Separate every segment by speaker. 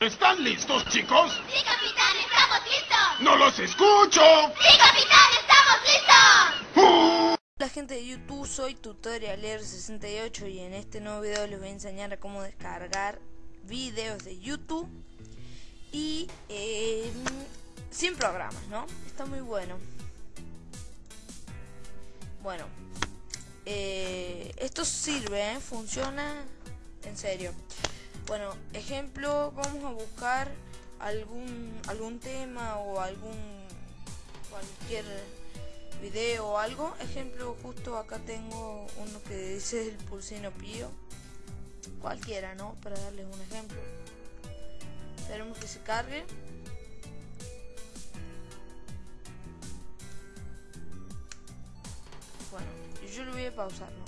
Speaker 1: ¿Están listos, chicos?
Speaker 2: Sí, capitán, estamos listos.
Speaker 1: ¡No los escucho!
Speaker 2: Sí, capitán, estamos listos.
Speaker 3: Hola gente de YouTube, soy Tutorialer68 y en este nuevo video les voy a enseñar a cómo descargar videos de YouTube y eh, sin programas, ¿no? Está muy bueno. Bueno, eh, esto sirve, ¿eh? funciona en serio. Bueno, ejemplo, vamos a buscar algún algún tema o algún cualquier video o algo. Ejemplo, justo acá tengo uno que dice el pulsino pío. Cualquiera, ¿no? Para darles un ejemplo. Esperemos que se cargue. Bueno, yo lo voy a pausar, ¿no?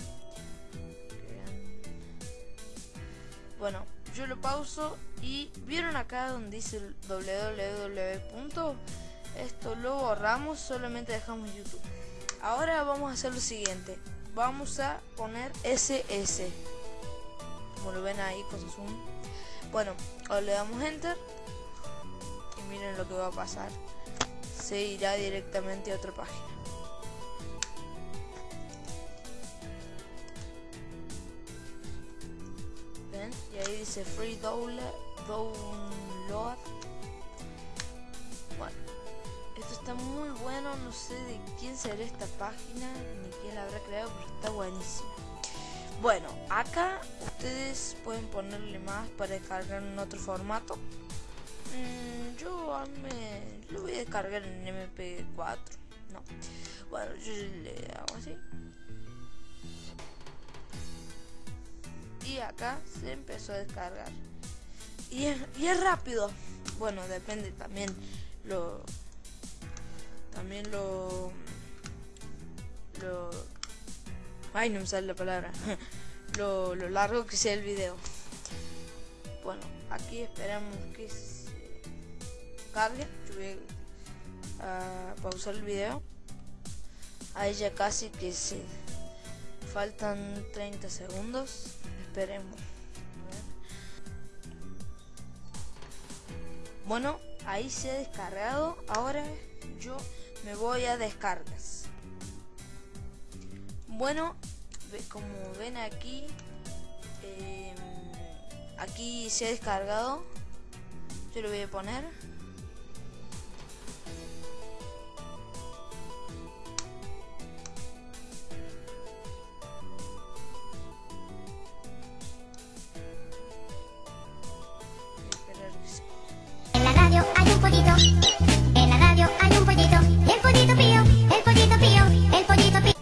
Speaker 3: Bueno, yo lo pauso y vieron acá donde dice www. Esto lo borramos, solamente dejamos YouTube. Ahora vamos a hacer lo siguiente. Vamos a poner SS. Como lo ven ahí con zoom. Bueno, ahora le damos enter. Y miren lo que va a pasar. Se irá directamente a otra página. Dice free download. Bueno, esto está muy bueno. No sé de quién será esta página ni quién la habrá creado, pero está buenísima. Bueno, acá ustedes pueden ponerle más para descargar en otro formato. Mm, yo me lo voy a descargar en MP4. No. Bueno, yo le hago así. Acá se empezó a descargar. Y es, y es rápido. Bueno depende también lo también lo lo ay no me la palabra. Lo, lo largo que sea el video. Bueno aquí esperamos que se cargue. Yo voy a pausar el video. Ahí ya casi que se faltan 30 segundos esperemos. Bueno, ahí se ha descargado. Ahora yo me voy a descargas. Bueno, como ven aquí, eh, aquí se ha descargado. Yo lo voy a poner.
Speaker 2: Pollito. En la radio hay un pollito. El pollito pío, el pollito pío, el pollito pío.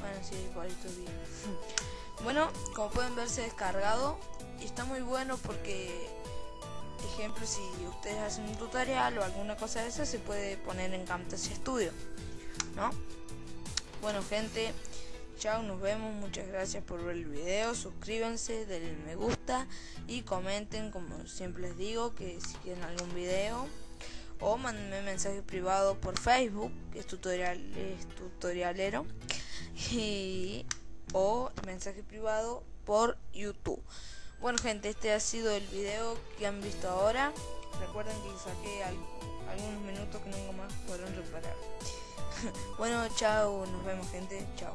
Speaker 3: Bueno, sí, igualito bien. bueno, como pueden ver se descargado y está muy bueno porque, ejemplo, si ustedes hacen un tutorial o alguna cosa de esa, se puede poner en Camtasia Studio, ¿no? Bueno, gente, chao, nos vemos, muchas gracias por ver el video, suscríbanse, denle me gusta y comenten, como siempre les digo, que si quieren algún video o mándenme mensaje privado por Facebook, que es tutorial, es tutorialero y o mensaje privado por YouTube. Bueno gente, este ha sido el video que han visto ahora. Recuerden que saqué al- algunos minutos que nunca más podrán reparar. bueno, chao, nos vemos gente, chao.